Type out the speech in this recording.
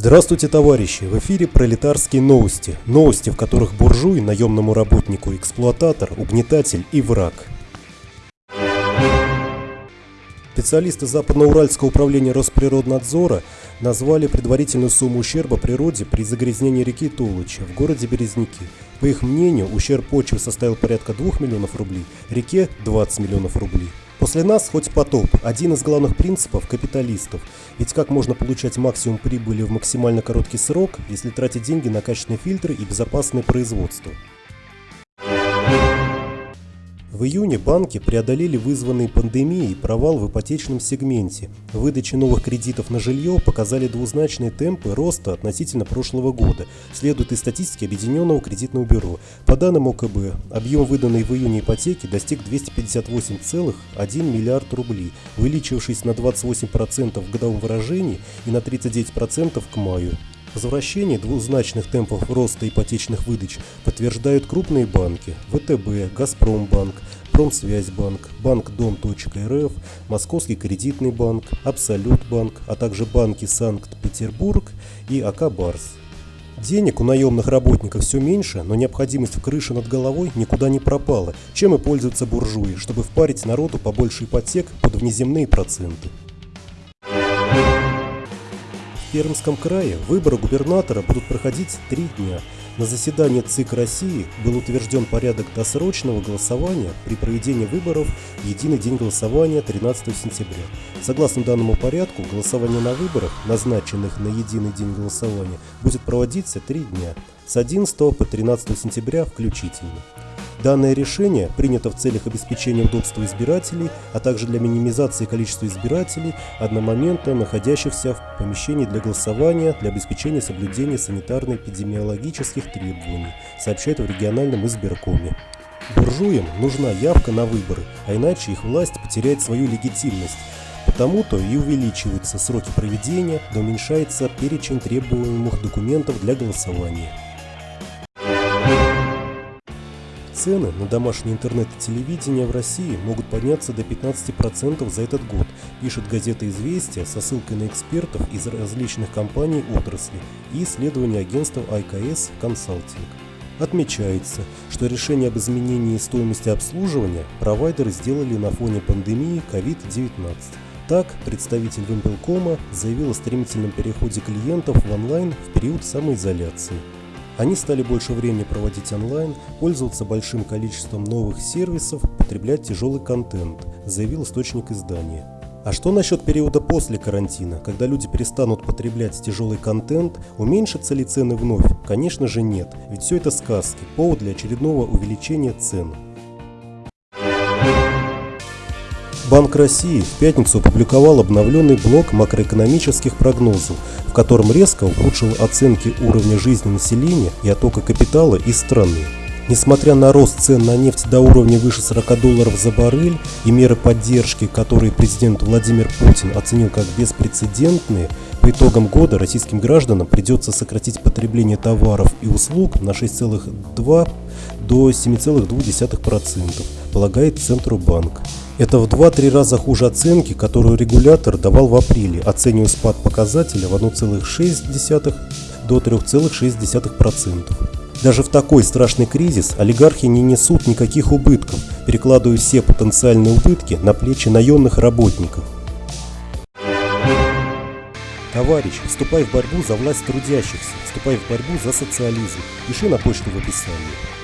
Здравствуйте, товарищи! В эфире пролетарские новости. Новости, в которых буржуй, наемному работнику, эксплуататор, угнетатель и враг. Специалисты Западноуральского управления Росприроднадзора назвали предварительную сумму ущерба природе при загрязнении реки Тулыча в городе Березники. По их мнению, ущерб почвы составил порядка 2 миллионов рублей, реке 20 миллионов рублей. После нас хоть потоп – один из главных принципов капиталистов. Ведь как можно получать максимум прибыли в максимально короткий срок, если тратить деньги на качественные фильтры и безопасное производство? В июне банки преодолели вызванный пандемией провал в ипотечном сегменте. Выдачи новых кредитов на жилье показали двузначные темпы роста относительно прошлого года, следует из статистики Объединенного кредитного бюро. По данным ОКБ, объем выданной в июне ипотеки достиг 258,1 миллиард рублей, увеличившись на 28% в годовом выражении и на 39% к маю. Возвращение двузначных темпов роста ипотечных выдач подтверждают крупные банки ВТБ, Газпромбанк, Промсвязьбанк, Банк Дом.рф, Московский кредитный банк, Абсолютбанк, а также банки Санкт-Петербург и АК Барс. Денег у наемных работников все меньше, но необходимость в крыше над головой никуда не пропала, чем и пользуются буржуи, чтобы впарить народу побольше ипотек под внеземные проценты. В Пермском крае выборы губернатора будут проходить три дня. На заседании ЦИК России был утвержден порядок досрочного голосования при проведении выборов в единый день голосования 13 сентября. Согласно данному порядку, голосование на выборах, назначенных на единый день голосования, будет проводиться три дня с 11 по 13 сентября включительно. Данное решение принято в целях обеспечения удобства избирателей, а также для минимизации количества избирателей одномоментно находящихся в помещении для голосования для обеспечения соблюдения санитарно-эпидемиологических требований, сообщает в региональном избиркоме. Буржуям нужна явка на выборы, а иначе их власть потеряет свою легитимность. Потому-то и увеличиваются сроки проведения, да уменьшается перечень требуемых документов для голосования. Цены на домашнее интернет и телевидение в России могут подняться до 15% за этот год, пишет газета «Известия» со ссылкой на экспертов из различных компаний отрасли и исследования агентства IKS Consulting. Отмечается, что решение об изменении стоимости обслуживания провайдеры сделали на фоне пандемии COVID-19. Так, представитель Вимпелкома заявил о стремительном переходе клиентов в онлайн в период самоизоляции. Они стали больше времени проводить онлайн, пользоваться большим количеством новых сервисов, потреблять тяжелый контент, заявил источник издания. А что насчет периода после карантина, когда люди перестанут потреблять тяжелый контент, уменьшатся ли цены вновь? Конечно же нет, ведь все это сказки, повод для очередного увеличения цен. Банк России в пятницу опубликовал обновленный блок макроэкономических прогнозов, в котором резко ухудшил оценки уровня жизни населения и оттока капитала из страны. Несмотря на рост цен на нефть до уровня выше 40 долларов за баррель и меры поддержки, которые президент Владимир Путин оценил как беспрецедентные, по итогам года российским гражданам придется сократить потребление товаров и услуг на 6,2 до 7,2%, полагает Центробанк. Это в 2-3 раза хуже оценки, которую регулятор давал в апреле, оценивая спад показателя в 1,6 до 3,6%. Даже в такой страшный кризис олигархи не несут никаких убытков, перекладывая все потенциальные убытки на плечи наемных работников. Товарищ, вступай в борьбу за власть трудящихся, вступай в борьбу за социализм. Пиши на почту в описании.